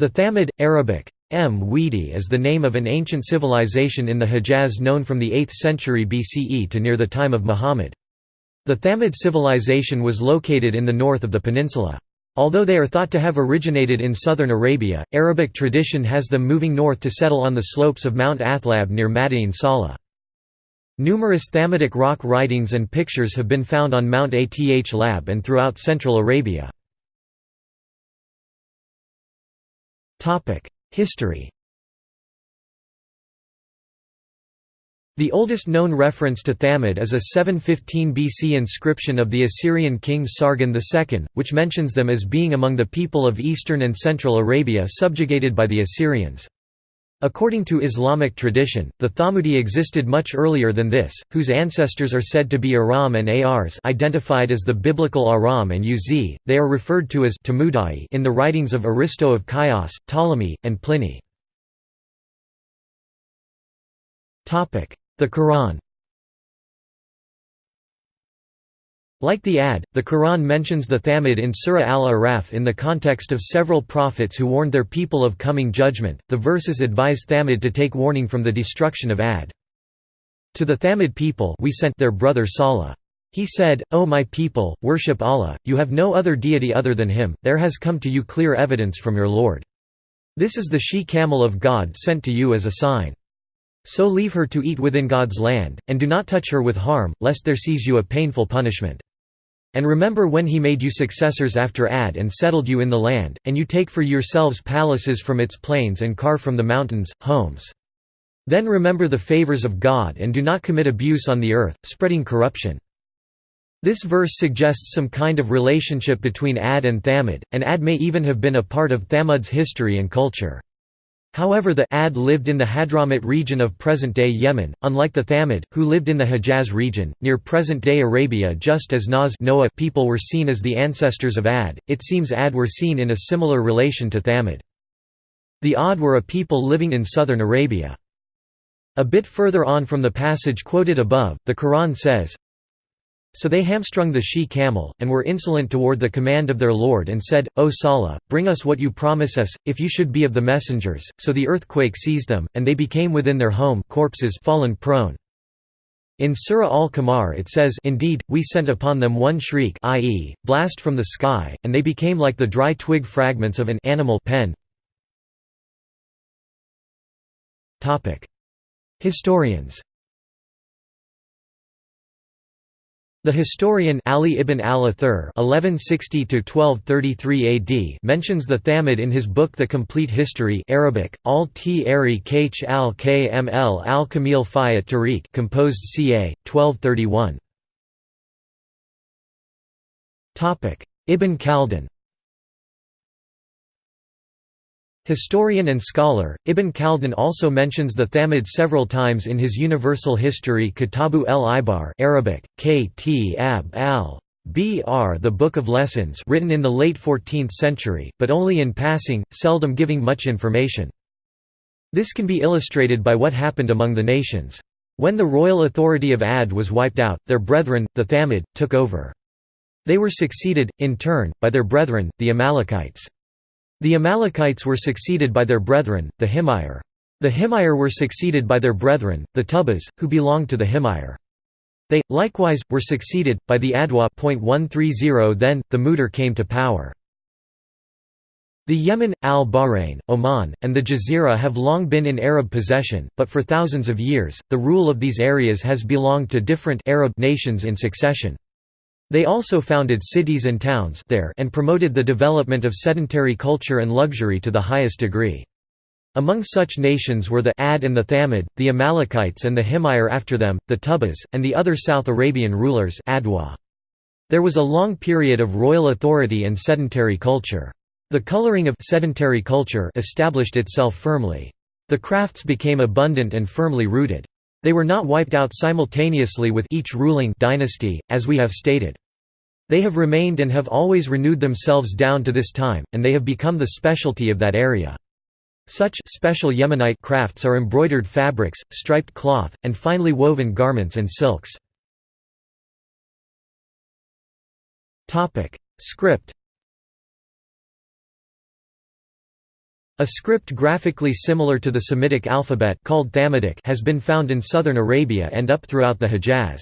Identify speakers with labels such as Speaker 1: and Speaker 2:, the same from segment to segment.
Speaker 1: The Thamud, Arabic, M. Weedi is the name of an ancient civilization in the Hejaz known from the 8th century BCE to near the time of Muhammad. The Thamud civilization was located in the north of the peninsula. Although they are thought to have originated in southern Arabia, Arabic tradition has them moving north to settle on the slopes of Mount Athlab near Madain Salah. Numerous Thamudic rock writings and pictures have been found on Mount Athlab and throughout central Arabia. History The oldest known reference to Thamud is a 715 BC inscription of the Assyrian king Sargon II, which mentions them as being among the people of eastern and central Arabia subjugated by the Assyrians. According to Islamic tradition, the Thamudi existed much earlier than this, whose ancestors are said to be Aram and Ars identified as the biblical Aram and Uz. They are referred to as Tamudai in the writings of Aristo of Chios, Ptolemy, and Pliny. The Quran Like the Ad, the Quran mentions the Thamud in Surah Al-Araf in the context of several prophets who warned their people of coming judgment. The verses advise Thamud to take warning from the destruction of Ad. To the Thamud people we sent their brother Salih. He said, O my people, worship Allah, you have no other deity other than Him, there has come to you clear evidence from your Lord. This is the she-camel of God sent to you as a sign. So leave her to eat within God's land, and do not touch her with harm, lest there seize you a painful punishment. And remember when he made you successors after Ad and settled you in the land, and you take for yourselves palaces from its plains and carve from the mountains, homes. Then remember the favors of God and do not commit abuse on the earth, spreading corruption. This verse suggests some kind of relationship between Ad and Thamud, and Ad may even have been a part of Thamud's history and culture. However the Ad lived in the Hadramut region of present-day Yemen, unlike the Thamud, who lived in the Hejaz region, near present-day Arabia just as Naz Noah people were seen as the ancestors of Ad, it seems Ad were seen in a similar relation to Thamud. The Ad were a people living in southern Arabia. A bit further on from the passage quoted above, the Quran says, so they hamstrung the she-camel, and were insolent toward the command of their Lord and said, O Salih, bring us what you promise us, if you should be of the messengers. So the earthquake seized them, and they became within their home corpses fallen prone. In Surah Al-Qamar it says Indeed, we sent upon them one shriek i.e., blast from the sky, and they became like the dry twig fragments of an animal pen. Historians The historian Ali ibn al-Athir (1160–1233 AD) mentions the Thamud in his book *The Complete History* (Arabic: Al-Tari Kh al-Kml al-Kamil fi Tariq), composed ca. 1231. Topic: Ibn Khaldun. Historian and scholar, Ibn Khaldun also mentions the Thamud several times in his universal history Kitabu el-Ibar Arabic, Kt al Br the Book of Lessons written in the late 14th century, but only in passing, seldom giving much information. This can be illustrated by what happened among the nations. When the royal authority of Ad was wiped out, their brethren, the Thamud, took over. They were succeeded, in turn, by their brethren, the Amalekites. The Amalekites were succeeded by their brethren, the Himyar. The Himyar were succeeded by their brethren, the Tubas, who belonged to the Himyar. They, likewise, were succeeded, by the Adwa then, the Mudar came to power. The Yemen, al-Bahrain, Oman, and the Jazeera have long been in Arab possession, but for thousands of years, the rule of these areas has belonged to different Arab nations in succession. They also founded cities and towns there and promoted the development of sedentary culture and luxury to the highest degree. Among such nations were the Ad and the Thamud, the Amalekites and the Himyar after them, the Tubas, and the other South Arabian rulers Adwa. There was a long period of royal authority and sedentary culture. The coloring of sedentary culture established itself firmly. The crafts became abundant and firmly rooted. They were not wiped out simultaneously with each ruling dynasty, as we have stated. They have remained and have always renewed themselves down to this time, and they have become the specialty of that area. Such special Yemenite crafts are embroidered fabrics, striped cloth, and finely woven garments and silks. Script A script graphically similar to the Semitic alphabet called Thamudic has been found in southern Arabia and up throughout the Hejaz.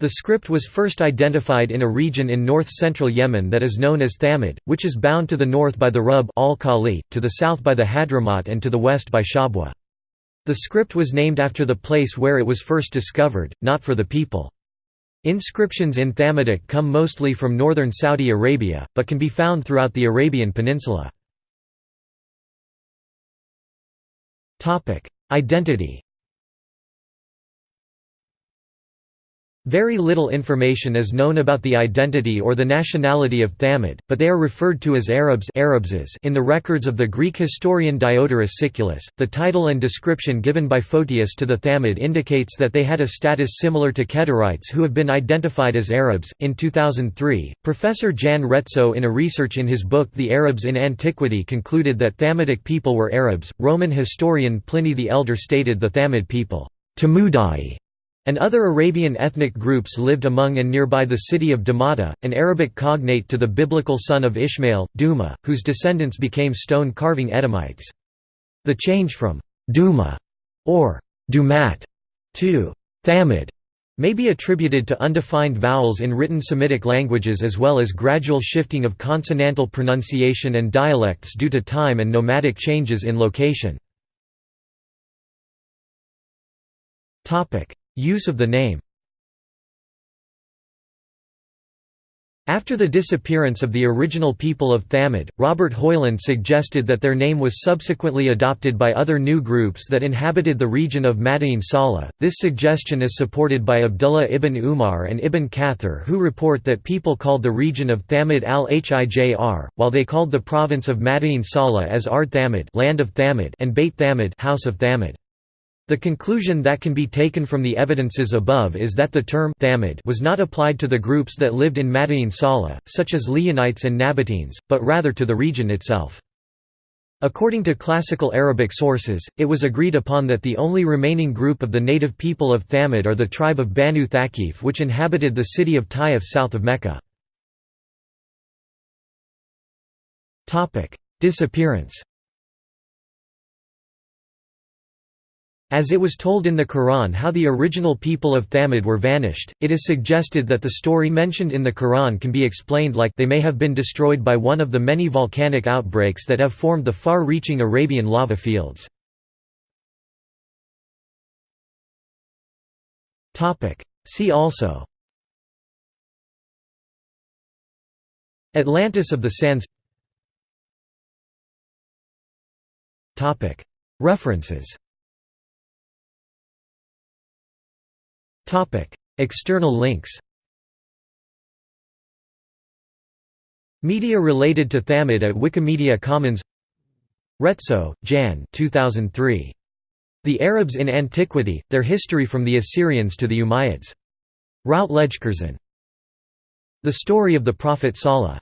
Speaker 1: The script was first identified in a region in north-central Yemen that is known as Thamud, which is bound to the north by the Rub al-Khali, to the south by the Hadramaut and to the west by Shabwa. The script was named after the place where it was first discovered, not for the people. Inscriptions in Thamudic come mostly from northern Saudi Arabia, but can be found throughout the Arabian Peninsula. Identity Very little information is known about the identity or the nationality of Thamud, but they are referred to as Arabs in the records of the Greek historian Diodorus Siculus. The title and description given by Photius to the Thamud indicates that they had a status similar to Kedarites who have been identified as Arabs. In 2003, Professor Jan Retso, in a research in his book The Arabs in Antiquity, concluded that Thamudic people were Arabs. Roman historian Pliny the Elder stated the Thamud people, Tamudai and other Arabian ethnic groups lived among and nearby the city of Damata, an Arabic cognate to the biblical son of Ishmael, Duma, whose descendants became stone-carving Edomites. The change from Duma or Dumat to Thamud may be attributed to undefined vowels in written Semitic languages as well as gradual shifting of consonantal pronunciation and dialects due to time and nomadic changes in location. Use of the name After the disappearance of the original people of Thamud, Robert Hoyland suggested that their name was subsequently adopted by other new groups that inhabited the region of Madain Saleh. This suggestion is supported by Abdullah ibn Umar and Ibn Kathir who report that people called the region of Thamud al-Hijr, while they called the province of Madain Saleh as Ard Thamud land of Thamud and Beit Thamud house of Thamud. The conclusion that can be taken from the evidences above is that the term Thamud was not applied to the groups that lived in Madain Saleh, such as Lihyanites and Nabateans, but rather to the region itself. According to classical Arabic sources, it was agreed upon that the only remaining group of the native people of Thamud are the tribe of Banu Thaqif which inhabited the city of Taif south of Mecca. Disappearance As it was told in the Quran how the original people of Thamud were vanished, it is suggested that the story mentioned in the Quran can be explained like they may have been destroyed by one of the many volcanic outbreaks that have formed the far-reaching Arabian lava fields. See also. Atlantis of the Sands. References External links Media related to Thamud at Wikimedia Commons Retso, Jan 2003. The Arabs in Antiquity, Their History from the Assyrians to the Umayyads. Routledge The Story of the Prophet Salah